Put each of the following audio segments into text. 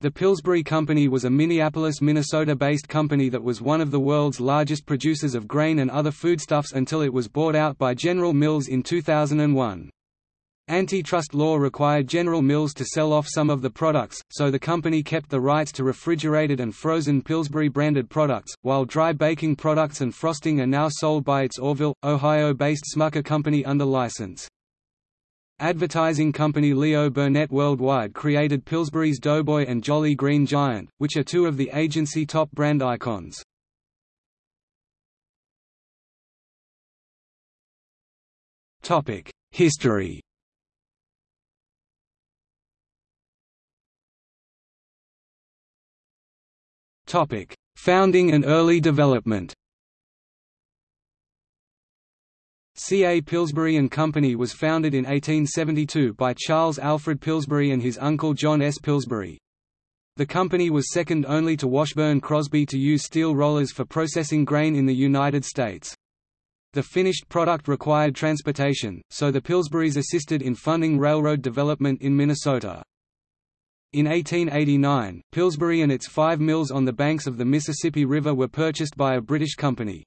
The Pillsbury Company was a Minneapolis, Minnesota-based company that was one of the world's largest producers of grain and other foodstuffs until it was bought out by General Mills in 2001. Antitrust law required General Mills to sell off some of the products, so the company kept the rights to refrigerated and frozen Pillsbury-branded products, while dry baking products and frosting are now sold by its Orrville, Ohio-based Smucker Company under license. Advertising company Leo Burnett Worldwide created Pillsbury's Doughboy and Jolly Green Giant, which are two of the agency top brand icons. History Founding and early development C. A. Pillsbury and Company was founded in 1872 by Charles Alfred Pillsbury and his uncle John S. Pillsbury. The company was second only to Washburn Crosby to use steel rollers for processing grain in the United States. The finished product required transportation, so the Pillsburys assisted in funding railroad development in Minnesota. In 1889, Pillsbury and its five mills on the banks of the Mississippi River were purchased by a British company.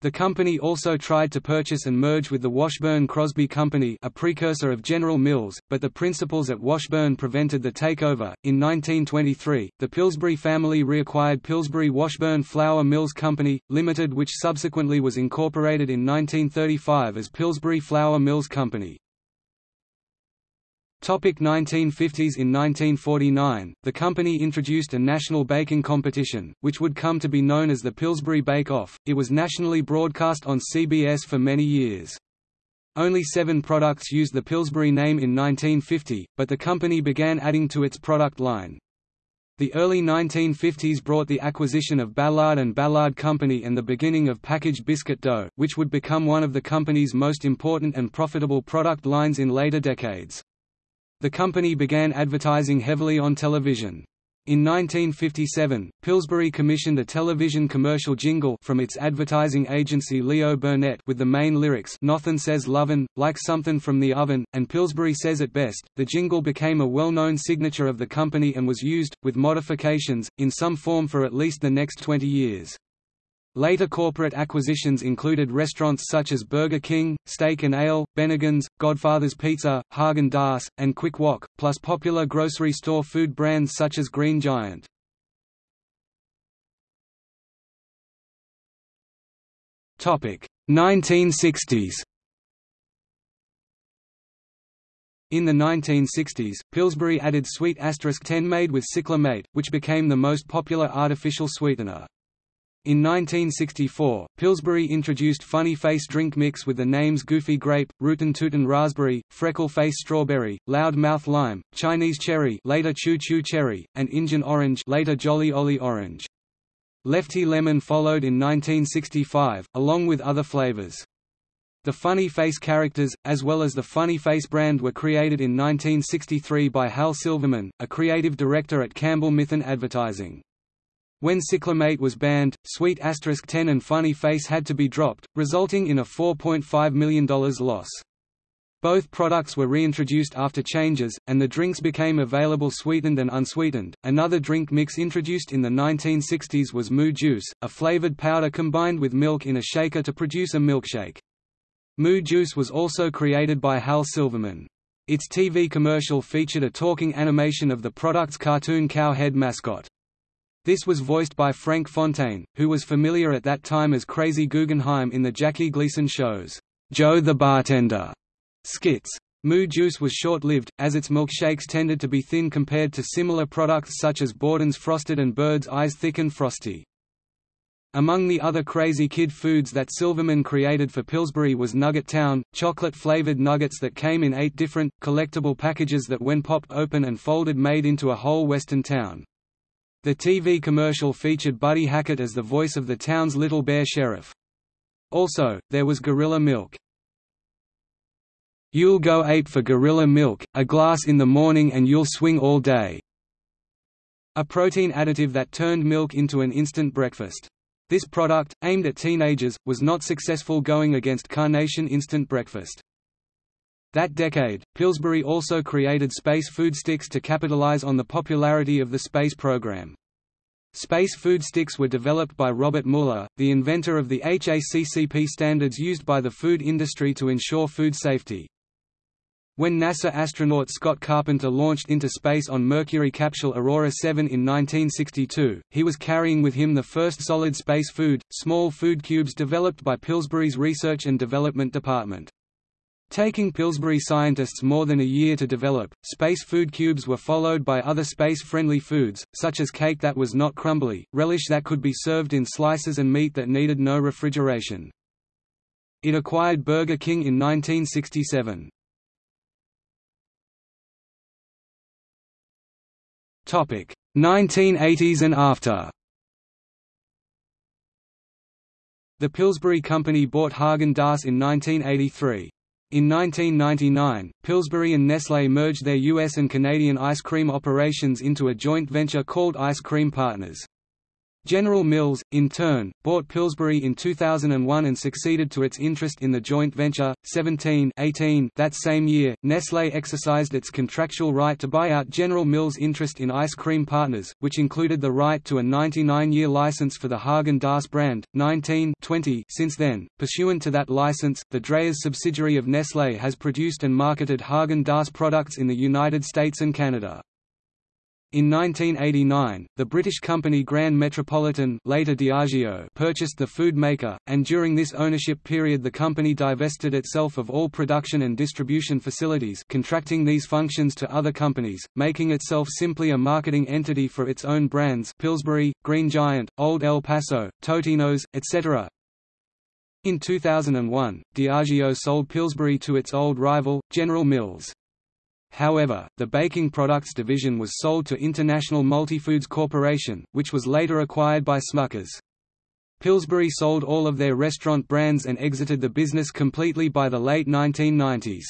The company also tried to purchase and merge with the Washburn Crosby Company a precursor of General Mills, but the principals at Washburn prevented the takeover. In 1923, the Pillsbury family reacquired Pillsbury Washburn Flour Mills Company, Limited which subsequently was incorporated in 1935 as Pillsbury Flour Mills Company. Topic 1950s In 1949, the company introduced a national baking competition, which would come to be known as the Pillsbury Bake Off. It was nationally broadcast on CBS for many years. Only seven products used the Pillsbury name in 1950, but the company began adding to its product line. The early 1950s brought the acquisition of Ballard and Ballard Company and the beginning of packaged biscuit dough, which would become one of the company's most important and profitable product lines in later decades. The company began advertising heavily on television. In 1957, Pillsbury commissioned a television commercial jingle from its advertising agency Leo Burnett with the main lyrics "Nothin' says lovin', like somethin' from the oven," and Pillsbury says it best. The jingle became a well-known signature of the company and was used, with modifications, in some form for at least the next 20 years. Later corporate acquisitions included restaurants such as Burger King, Steak and Ale, Bennigan's, Godfather's Pizza, Haagen-Dazs, and Quick Wok, plus popular grocery store food brands such as Green Giant. Topic 1960s. In the 1960s, Pillsbury added sweet asterisk 10 made with cyclamate, which became the most popular artificial sweetener. In 1964, Pillsbury introduced Funny Face drink mix with the names Goofy Grape, Rootin' Tootin' Raspberry, Freckle Face Strawberry, Loud Mouth Lime, Chinese Cherry later Choo Choo Cherry, and Injun Orange later Jolly Ollie Orange. Lefty Lemon followed in 1965, along with other flavors. The Funny Face characters, as well as the Funny Face brand were created in 1963 by Hal Silverman, a creative director at Campbell Mithun Advertising. When cyclamate was banned, Sweet Asterisk 10 and Funny Face had to be dropped, resulting in a $4.5 million loss. Both products were reintroduced after changes, and the drinks became available sweetened and unsweetened. Another drink mix introduced in the 1960s was Moo Juice, a flavored powder combined with milk in a shaker to produce a milkshake. Moo Juice was also created by Hal Silverman. Its TV commercial featured a talking animation of the product's cartoon cow head mascot. This was voiced by Frank Fontaine, who was familiar at that time as Crazy Guggenheim in the Jackie Gleason shows, Joe the Bartender skits. Moo Juice was short-lived, as its milkshakes tended to be thin compared to similar products such as Borden's Frosted and Bird's Eyes Thick and Frosty. Among the other crazy kid foods that Silverman created for Pillsbury was Nugget Town, chocolate-flavored nuggets that came in eight different, collectible packages that when popped open and folded made into a whole western town. The TV commercial featured Buddy Hackett as the voice of the town's Little Bear Sheriff. Also, there was Gorilla Milk. You'll go ape for Gorilla Milk, a glass in the morning and you'll swing all day. A protein additive that turned milk into an instant breakfast. This product, aimed at teenagers, was not successful going against Carnation Instant Breakfast. That decade, Pillsbury also created Space Food Sticks to capitalize on the popularity of the space program. Space food sticks were developed by Robert Muller, the inventor of the HACCP standards used by the food industry to ensure food safety. When NASA astronaut Scott Carpenter launched into space on Mercury capsule Aurora 7 in 1962, he was carrying with him the first solid space food, small food cubes developed by Pillsbury's Research and Development Department. Taking Pillsbury scientists more than a year to develop, space food cubes were followed by other space-friendly foods, such as cake that was not crumbly, relish that could be served in slices and meat that needed no refrigeration. It acquired Burger King in 1967. Topic: 1980s and after. The Pillsbury Company bought Haagen-Dazs in 1983. In 1999, Pillsbury and Nestlé merged their U.S. and Canadian ice cream operations into a joint venture called Ice Cream Partners. General Mills, in turn, bought Pillsbury in 2001 and succeeded to its interest in the joint venture. 17 18 That same year, Nestlé exercised its contractual right to buy out General Mills' interest in Ice Cream Partners, which included the right to a 99-year license for the Haagen-Dazs brand. 19 20 Since then, pursuant to that license, the Dreyer's subsidiary of Nestlé has produced and marketed Haagen-Dazs products in the United States and Canada. In 1989, the British company Grand Metropolitan later Diageo purchased the food maker, and during this ownership period the company divested itself of all production and distribution facilities contracting these functions to other companies, making itself simply a marketing entity for its own brands Pillsbury, Green Giant, Old El Paso, Totino's, etc. In 2001, Diageo sold Pillsbury to its old rival, General Mills. However, the baking products division was sold to International Multifoods Corporation, which was later acquired by Smuckers. Pillsbury sold all of their restaurant brands and exited the business completely by the late 1990s.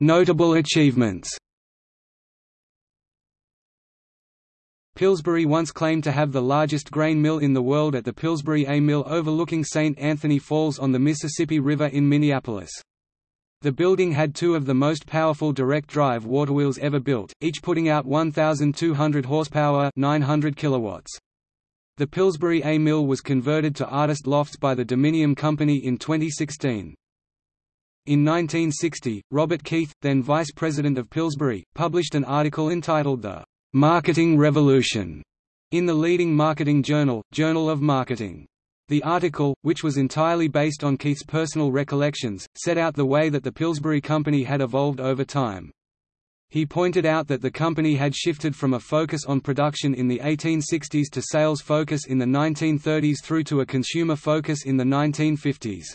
Notable achievements Pillsbury once claimed to have the largest grain mill in the world at the Pillsbury A Mill overlooking St. Anthony Falls on the Mississippi River in Minneapolis. The building had two of the most powerful direct drive waterwheels ever built, each putting out 1,200 horsepower 900 kilowatts. The Pillsbury A Mill was converted to artist lofts by the Dominium Company in 2016. In 1960, Robert Keith, then vice president of Pillsbury, published an article entitled The Marketing Revolution in the leading marketing journal, Journal of Marketing. The article, which was entirely based on Keith's personal recollections, set out the way that the Pillsbury Company had evolved over time. He pointed out that the company had shifted from a focus on production in the 1860s to sales focus in the 1930s through to a consumer focus in the 1950s.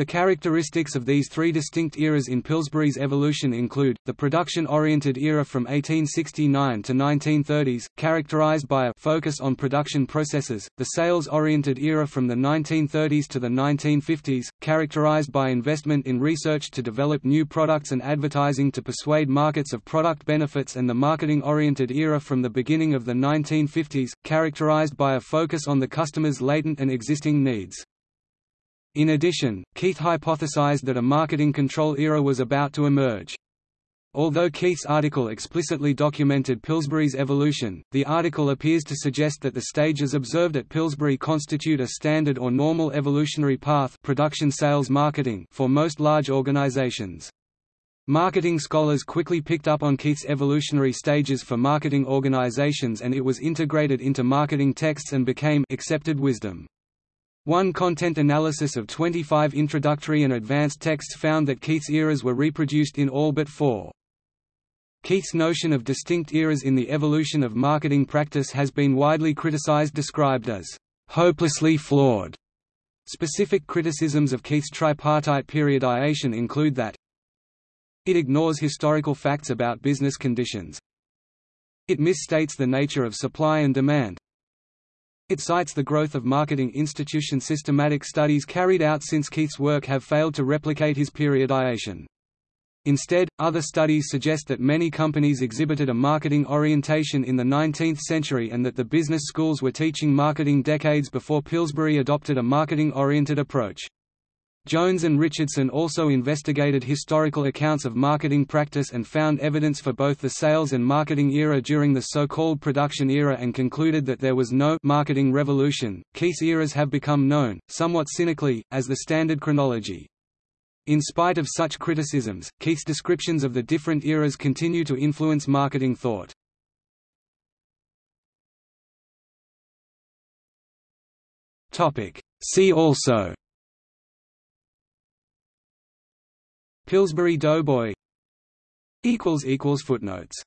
The characteristics of these three distinct eras in Pillsbury's evolution include, the production-oriented era from 1869 to 1930s, characterized by a focus on production processes, the sales-oriented era from the 1930s to the 1950s, characterized by investment in research to develop new products and advertising to persuade markets of product benefits and the marketing-oriented era from the beginning of the 1950s, characterized by a focus on the customer's latent and existing needs. In addition, Keith hypothesized that a marketing control era was about to emerge. Although Keith's article explicitly documented Pillsbury's evolution, the article appears to suggest that the stages observed at Pillsbury constitute a standard or normal evolutionary path production sales marketing for most large organizations. Marketing scholars quickly picked up on Keith's evolutionary stages for marketing organizations and it was integrated into marketing texts and became accepted wisdom. One content analysis of 25 introductory and advanced texts found that Keith's eras were reproduced in all but four. Keith's notion of distinct eras in the evolution of marketing practice has been widely criticized described as hopelessly flawed. Specific criticisms of Keith's tripartite periodization include that it ignores historical facts about business conditions. It misstates the nature of supply and demand. It cites the growth of marketing institution systematic studies carried out since Keith's work have failed to replicate his periodization. Instead, other studies suggest that many companies exhibited a marketing orientation in the 19th century and that the business schools were teaching marketing decades before Pillsbury adopted a marketing-oriented approach. Jones and Richardson also investigated historical accounts of marketing practice and found evidence for both the sales and marketing era during the so-called production era and concluded that there was no marketing revolution. Keith's eras have become known, somewhat cynically, as the standard chronology. In spite of such criticisms, Keith's descriptions of the different eras continue to influence marketing thought. See also Pillsbury Doughboy. Footnotes